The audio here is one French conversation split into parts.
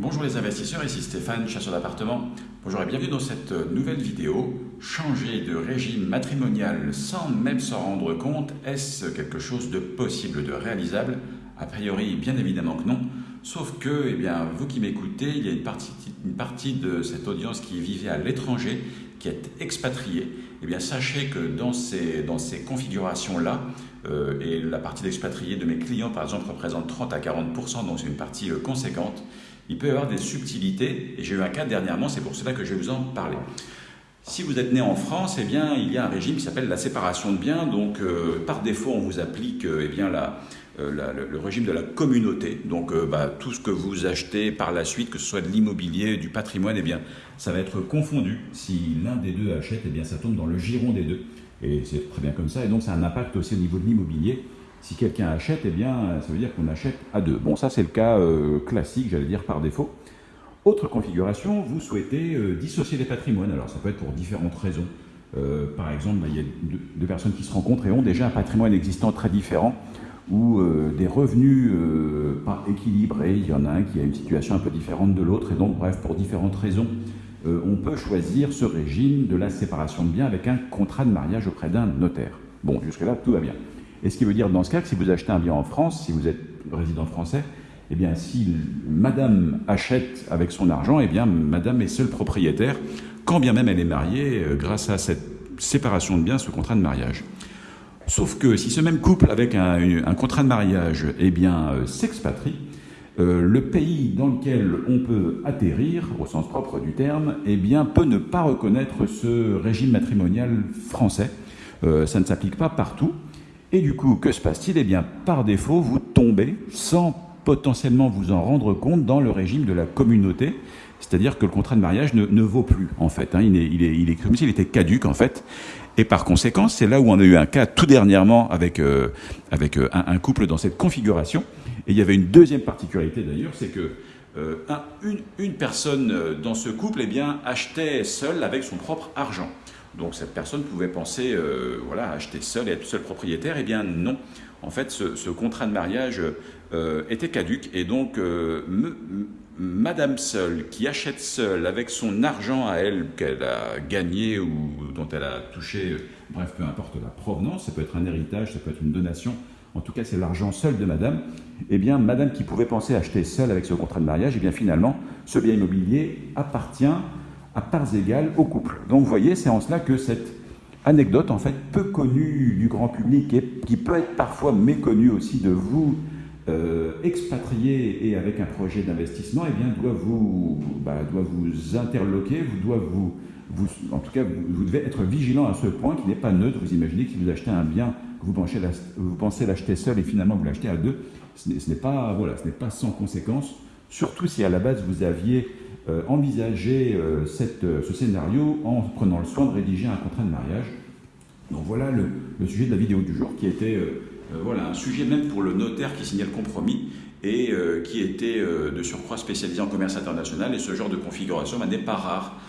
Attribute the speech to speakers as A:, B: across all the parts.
A: Bonjour les investisseurs, ici Stéphane, chasseur d'appartements. Bonjour et bienvenue dans cette nouvelle vidéo. Changer de régime matrimonial sans même s'en rendre compte, est-ce quelque chose de possible, de réalisable? A priori, bien évidemment que non. Sauf que, eh bien, vous qui m'écoutez, il y a une partie, une partie de cette audience qui vivait à l'étranger, qui est expatriée. Eh bien, sachez que dans ces, dans ces configurations-là, euh, et la partie d'expatriés de mes clients, par exemple, représente 30 à 40 donc c'est une partie euh, conséquente, il peut y avoir des subtilités, et j'ai eu un cas dernièrement, c'est pour cela que je vais vous en parler. Si vous êtes né en France, eh bien, il y a un régime qui s'appelle la séparation de biens. Donc, euh, par défaut, on vous applique eh bien, la, euh, le, régime de la communauté. Donc, bah, tout ce que vous achetez par la suite, que ce soit de l'immobilier, du patrimoine, eh bien, ça va être confondu. Si l'un des deux achète, eh bien, ça tombe dans le giron des deux. Et c'est très bien comme ça. Et donc, ça a un impact aussi au niveau de l'immobilier. Si quelqu'un achète, eh bien, ça veut dire qu'on achète à deux. Bon, ça c'est le cas euh, classique, j'allais dire par défaut. Autre configuration, vous souhaitez euh, dissocier les patrimoines. Alors ça peut être pour différentes raisons. Euh, par exemple, bah, il y a deux, personnes qui se rencontrent et ont déjà un patrimoine existant très différent ou des revenus pas équilibrés. Il y en a un qui a une situation un peu différente de l'autre et donc, bref, pour différentes raisons, on peut choisir ce régime de la séparation de biens avec un contrat de mariage auprès d'un notaire. Bon, jusque-là, tout va bien. Et ce qui veut dire dans ce cas que si vous achetez un bien en France, si vous êtes résident français, eh bien si madame achète avec son argent, eh bien madame est seule propriétaire, quand bien même elle est mariée, euh, grâce à cette séparation de biens, ce contrat de mariage. Sauf que si ce même couple avec un, contrat de mariage eh bien euh, s'expatrie, euh, le pays dans lequel on peut atterrir, au sens propre du terme, eh bien, peut ne pas reconnaître ce régime matrimonial français. ça ne s'applique pas partout. Et du coup, que se passe-t-il? Eh bien, par défaut, vous tombez, sans potentiellement vous en rendre compte, dans le régime de la communauté, c'est-à-dire que le contrat de mariage ne, vaut plus, en fait. Hein. Il, est, il, est, comme s'il était caduque, en fait. Et par conséquent, c'est là où on a eu un cas tout dernièrement avec, euh, avec euh, un, couple dans cette configuration. Et il y avait une deuxième particularité d'ailleurs, c'est que euh, une, personne dans ce couple eh bien, achetait seule avec son propre argent. Donc cette personne pouvait penser voilà, acheter seul et être seul propriétaire. Eh bien non. En fait, ce, contrat de mariage était caduque et donc euh, Madame seule qui achète seule avec son argent à elle qu'elle a gagné ou dont elle a touché, bref, peu importe la provenance, ça peut être un héritage, ça peut être une donation, en tout cas c'est l'argent seul de Madame, eh bien Madame qui pouvait penser acheter seule avec ce contrat de mariage, eh bien finalement ce bien immobilier appartient à parts égales au couple. Donc vous voyez, c'est en cela que cette anecdote, en fait, peu connue du grand public et qui peut être parfois méconnue aussi de vous, euh, expatriés et avec un projet d'investissement, eh bien, doit vous, bah, vous interloquer, vous doit vous, en tout cas, vous, devez être vigilant à ce point qui n'est pas neutre. Vous imaginez que si vous achetez un bien vous pensez, vous pensez l'acheter seul et finalement vous l'achetez à deux, ce n'est pas, voilà, ce pas sans conséquence. Surtout si à la base vous aviez euh, envisager euh, euh, ce scénario en prenant le soin de rédiger un contrat de mariage. Donc voilà le, sujet de la vidéo du jour qui était voilà, un sujet même pour le notaire qui signait le compromis et qui était de surcroît spécialisé en commerce international et ce genre de configuration n'est pas rare.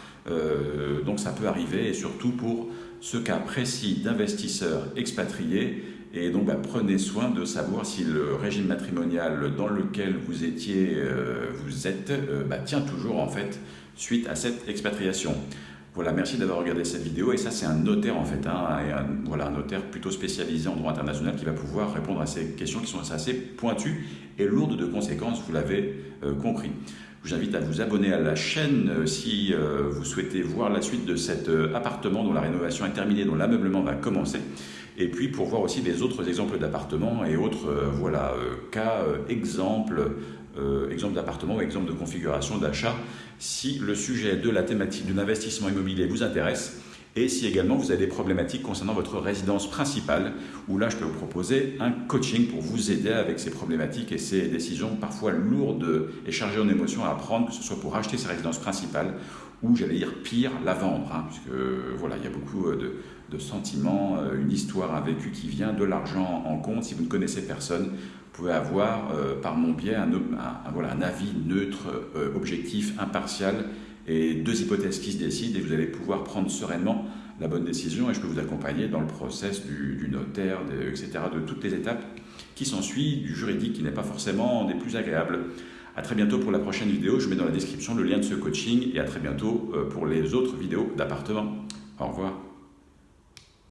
A: donc ça peut arriver et surtout pour ce cas précis d'investisseurs expatriés et donc, bah, prenez soin de savoir si le régime matrimonial dans lequel vous étiez, euh, vous êtes, euh, bah, tient toujours en fait suite à cette expatriation. Voilà, merci d'avoir regardé cette vidéo. Et ça, c'est un notaire en fait, hein, un, voilà, un notaire plutôt spécialisé en droit international qui va pouvoir répondre à ces questions qui sont assez pointues et lourdes de conséquences, vous l'avez euh, compris. Je vous invite à vous abonner à la chaîne si vous souhaitez voir la suite de cet appartement dont la rénovation est terminée, dont l'ameublement va commencer et puis pour voir aussi des autres exemples d'appartements et autres euh, voilà, euh, cas, euh, exemples d'appartements ou exemples de configuration d'achat, si le sujet de la thématique de l'investissement immobilier vous intéresse, et si également vous avez des problématiques concernant votre résidence principale, où là je peux vous proposer un coaching pour vous aider avec ces problématiques et ces décisions parfois lourdes et chargées en émotions à prendre, que ce soit pour acheter sa résidence principale ou j'allais dire pire, la vendre, hein, puisque voilà, il y a beaucoup de, de sentiments, euh, une histoire, un vécu qui vient, de l'argent en compte. Si vous ne connaissez personne, vous pouvez avoir euh, par mon biais un, avis neutre, euh, objectif, impartial et deux hypothèses qui se décident et vous allez pouvoir prendre sereinement la bonne décision et je peux vous accompagner dans le process du, notaire, etc., de toutes les étapes qui s'ensuivent, du juridique qui n'est pas forcément des plus agréables. À très bientôt pour la prochaine vidéo. Je mets dans la description le lien de ce coaching et à très bientôt pour les autres vidéos d'appartement. Au revoir.